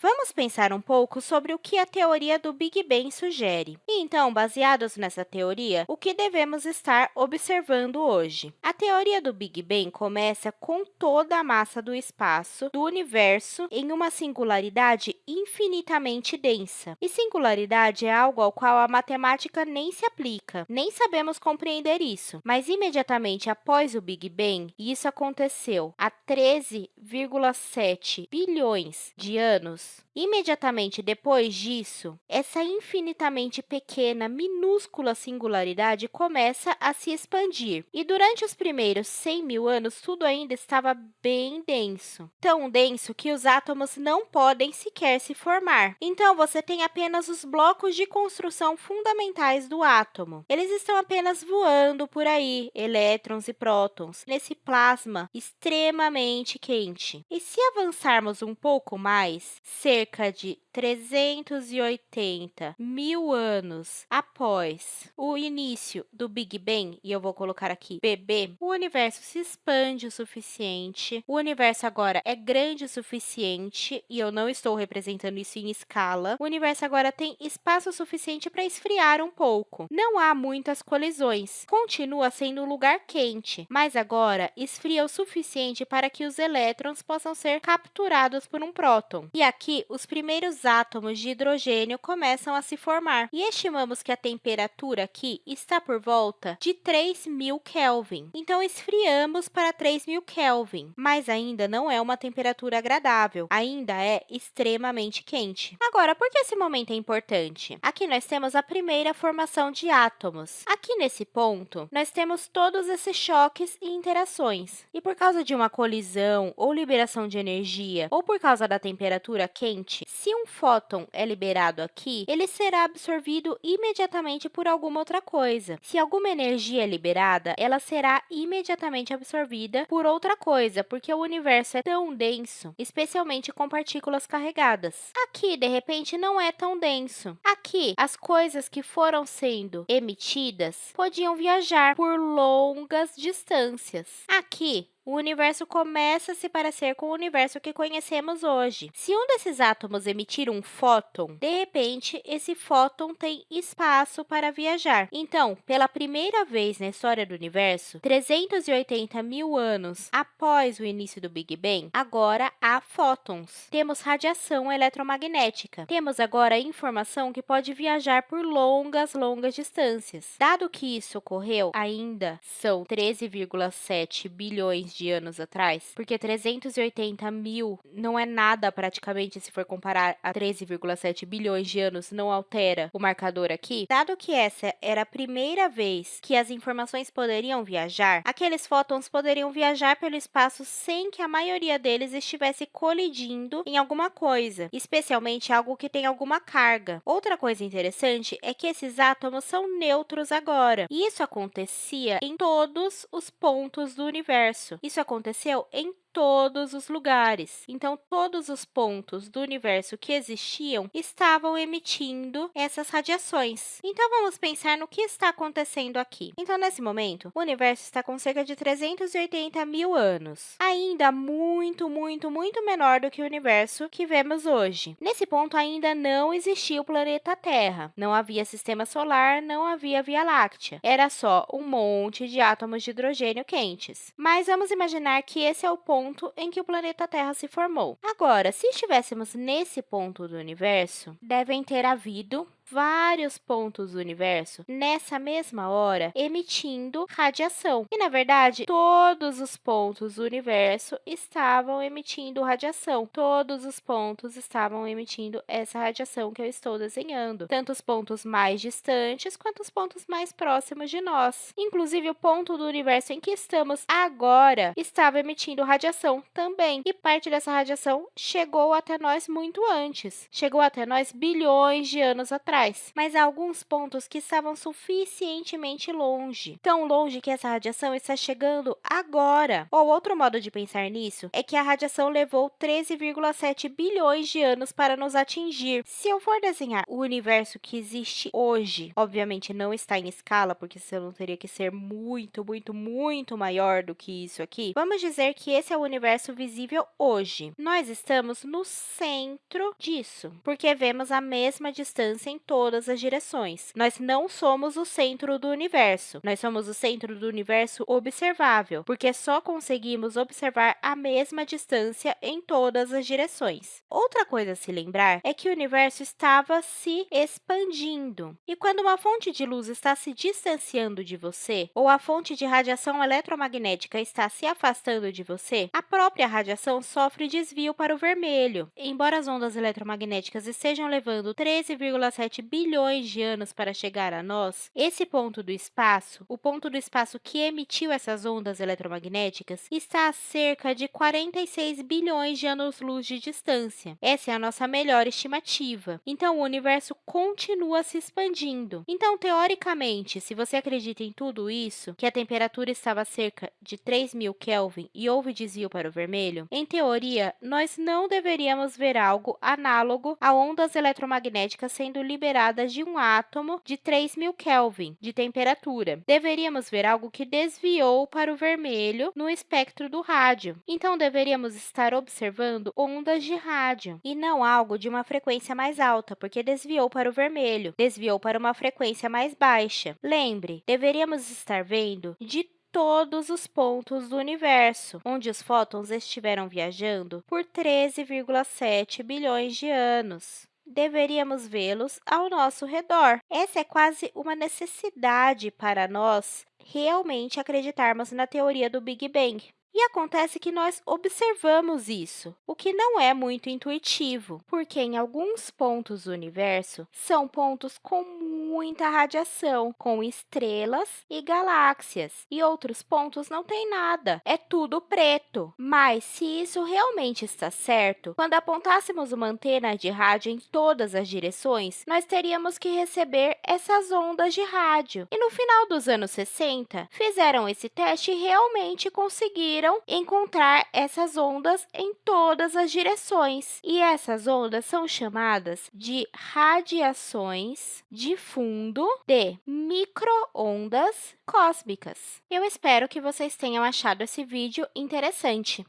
Vamos pensar um pouco sobre o que a teoria do Big Bang sugere. E, então, baseados nessa teoria, o que devemos estar observando hoje? A teoria do Big Bang começa com toda a massa do espaço do universo em uma singularidade infinitamente densa. E singularidade é algo ao qual a matemática nem se aplica, nem sabemos compreender isso. Mas, imediatamente após o Big Bang, isso aconteceu há 13,7 bilhões de anos, Imediatamente depois disso, essa infinitamente pequena, minúscula singularidade começa a se expandir. E durante os primeiros 100 mil anos, tudo ainda estava bem denso. Tão denso que os átomos não podem sequer se formar. Então, você tem apenas os blocos de construção fundamentais do átomo. Eles estão apenas voando por aí, elétrons e prótons, nesse plasma extremamente quente. E se avançarmos um pouco mais, cerca de 380 mil anos após o início do Big Bang, e eu vou colocar aqui BB, o universo se expande o suficiente, o universo agora é grande o suficiente, e eu não estou representando isso em escala, o universo agora tem espaço suficiente para esfriar um pouco. Não há muitas colisões, continua sendo um lugar quente, mas agora esfria o suficiente para que os elétrons possam ser capturados por um próton. E aqui, os primeiros átomos de hidrogênio começam a se formar. E estimamos que a temperatura aqui está por volta de 3.000 Kelvin. Então, esfriamos para 3.000 Kelvin, mas ainda não é uma temperatura agradável, ainda é extremamente quente. Agora, por que esse momento é importante? Aqui nós temos a primeira formação de átomos. Aqui nesse ponto, nós temos todos esses choques e interações. E por causa de uma colisão ou liberação de energia, ou por causa da temperatura quente, se um fóton é liberado aqui, ele será absorvido imediatamente por alguma outra coisa. Se alguma energia é liberada, ela será imediatamente absorvida por outra coisa, porque o universo é tão denso, especialmente com partículas carregadas. Aqui, de repente, não é tão denso. Aqui, as coisas que foram sendo emitidas podiam viajar por longas distâncias. Aqui, o universo começa a se parecer com o universo que conhecemos hoje. Se um desses átomos emitir um fóton, de repente, esse fóton tem espaço para viajar. Então, pela primeira vez na história do universo, 380 mil anos após o início do Big Bang, agora há fótons. Temos radiação eletromagnética. Temos agora informação que pode viajar por longas, longas distâncias. Dado que isso ocorreu, ainda são 13,7 bilhões de anos atrás, porque 380 mil não é nada praticamente se for comparar a 13,7 bilhões de anos, não altera o marcador aqui. Dado que essa era a primeira vez que as informações poderiam viajar, aqueles fótons poderiam viajar pelo espaço sem que a maioria deles estivesse colidindo em alguma coisa, especialmente algo que tem alguma carga. Outra coisa interessante é que esses átomos são neutros agora, e isso acontecia em todos os pontos do universo. Isso aconteceu em todos os lugares. Então, todos os pontos do universo que existiam estavam emitindo essas radiações. Então, vamos pensar no que está acontecendo aqui. Então, nesse momento, o universo está com cerca de 380 mil anos, ainda muito, muito, muito menor do que o universo que vemos hoje. Nesse ponto, ainda não existia o planeta Terra, não havia sistema solar, não havia Via Láctea. Era só um monte de átomos de hidrogênio quentes. Mas vamos imaginar que esse é o ponto ponto em que o planeta Terra se formou. Agora, se estivéssemos nesse ponto do universo, devem ter havido vários pontos do universo nessa mesma hora emitindo radiação. E, na verdade, todos os pontos do universo estavam emitindo radiação. Todos os pontos estavam emitindo essa radiação que eu estou desenhando, tanto os pontos mais distantes quanto os pontos mais próximos de nós. Inclusive, o ponto do universo em que estamos agora estava emitindo radiação também, e parte dessa radiação chegou até nós muito antes. Chegou até nós bilhões de anos atrás atrás, mas há alguns pontos que estavam suficientemente longe, tão longe que essa radiação está chegando agora. Ou outro modo de pensar nisso é que a radiação levou 13,7 bilhões de anos para nos atingir. Se eu for desenhar o universo que existe hoje, obviamente não está em escala, porque senão teria que ser muito, muito, muito maior do que isso aqui, vamos dizer que esse é o universo visível hoje. Nós estamos no centro disso, porque vemos a mesma distância em todas as direções. Nós não somos o centro do universo, nós somos o centro do universo observável, porque só conseguimos observar a mesma distância em todas as direções. Outra coisa a se lembrar é que o universo estava se expandindo. E quando uma fonte de luz está se distanciando de você, ou a fonte de radiação eletromagnética está se afastando de você, a própria radiação sofre desvio para o vermelho. Embora as ondas eletromagnéticas estejam levando 13,7 bilhões de anos para chegar a nós, esse ponto do espaço, o ponto do espaço que emitiu essas ondas eletromagnéticas, está a cerca de 46 bilhões de anos-luz de distância. Essa é a nossa melhor estimativa. Então, o universo continua se expandindo. Então, teoricamente, se você acredita em tudo isso, que a temperatura estava cerca de 3.000 Kelvin e houve desvio para o vermelho, em teoria, nós não deveríamos ver algo análogo a ondas eletromagnéticas sendo liberadas de um átomo de 3.000 Kelvin de temperatura. Deveríamos ver algo que desviou para o vermelho no espectro do rádio. Então, deveríamos estar observando ondas de rádio e não algo de uma frequência mais alta, porque desviou para o vermelho, desviou para uma frequência mais baixa. Lembre, deveríamos estar vendo de todos os pontos do universo, onde os fótons estiveram viajando por 13,7 bilhões de anos deveríamos vê-los ao nosso redor. Essa é quase uma necessidade para nós realmente acreditarmos na teoria do Big Bang. E acontece que nós observamos isso, o que não é muito intuitivo, porque em alguns pontos do universo são pontos com muita radiação, com estrelas e galáxias, e outros pontos não tem nada, é tudo preto. Mas, se isso realmente está certo, quando apontássemos uma antena de rádio em todas as direções, nós teríamos que receber essas ondas de rádio. E no final dos anos 60, fizeram esse teste e realmente conseguiram encontrar essas ondas em todas as direções. E essas ondas são chamadas de radiações de fundo de microondas cósmicas. Eu espero que vocês tenham achado esse vídeo interessante.